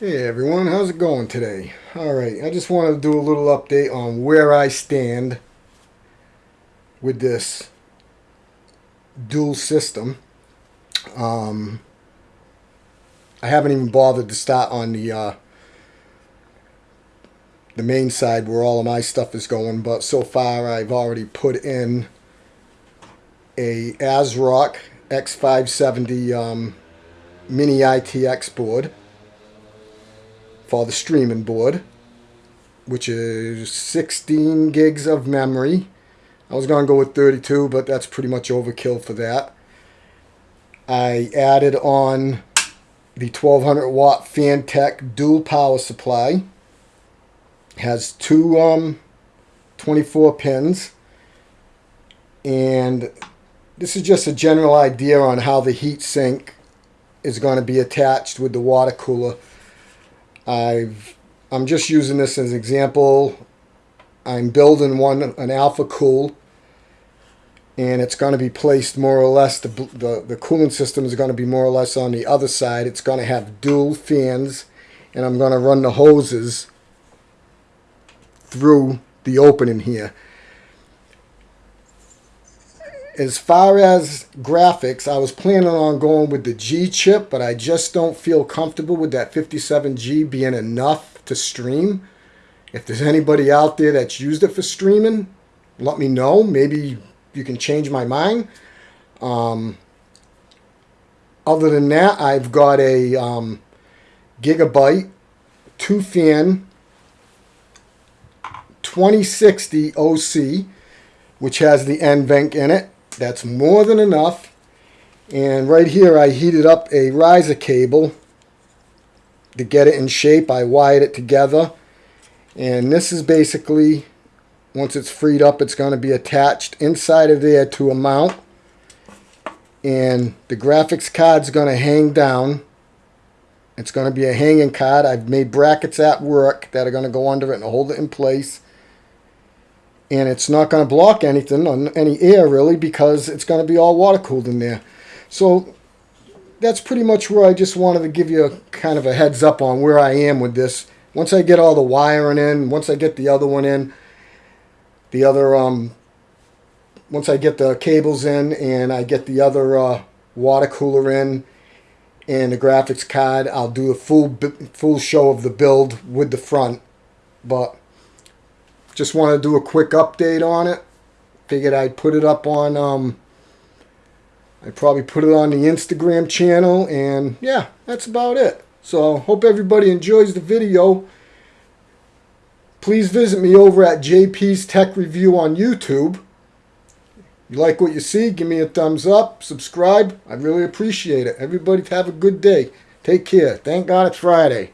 Hey everyone, how's it going today? Alright, I just wanted to do a little update on where I stand with this dual system. Um, I haven't even bothered to start on the uh, the main side where all of my stuff is going, but so far I've already put in a ASRock X570 um, mini ITX board for the streaming board, which is 16 gigs of memory. I was going to go with 32, but that's pretty much overkill for that. I added on the 1200 watt Phanteks dual power supply. Has two um, 24 pins. And this is just a general idea on how the heat sink is going to be attached with the water cooler I've, I'm just using this as an example. I'm building one, an Alphacool, and it's going to be placed more or less, the, the, the cooling system is going to be more or less on the other side. It's going to have dual fans, and I'm going to run the hoses through the opening here as far as graphics, I was planning on going with the G chip, but I just don't feel comfortable with that 57G being enough to stream. If there's anybody out there that's used it for streaming, let me know. Maybe you can change my mind. Um, other than that, I've got a um, Gigabyte 2-fan 2060 OC, which has the NVENC in it. That's more than enough. And right here I heated up a riser cable to get it in shape. I wired it together. And this is basically, once it's freed up, it's going to be attached inside of there to a mount. And the graphics card's going to hang down. It's going to be a hanging card. I've made brackets at work that are going to go under it and hold it in place and it's not going to block anything on any air really because it's going to be all water cooled in there. So that's pretty much where I just wanted to give you a kind of a heads up on where I am with this. Once I get all the wiring in, once I get the other one in, the other, um, once I get the cables in and I get the other uh, water cooler in and the graphics card, I'll do a full full show of the build with the front. But just want to do a quick update on it. Figured I'd put it up on, um, I probably put it on the Instagram channel, and yeah, that's about it. So, hope everybody enjoys the video. Please visit me over at JP's Tech Review on YouTube. You like what you see, give me a thumbs up, subscribe. I really appreciate it. Everybody have a good day. Take care. Thank God it's Friday.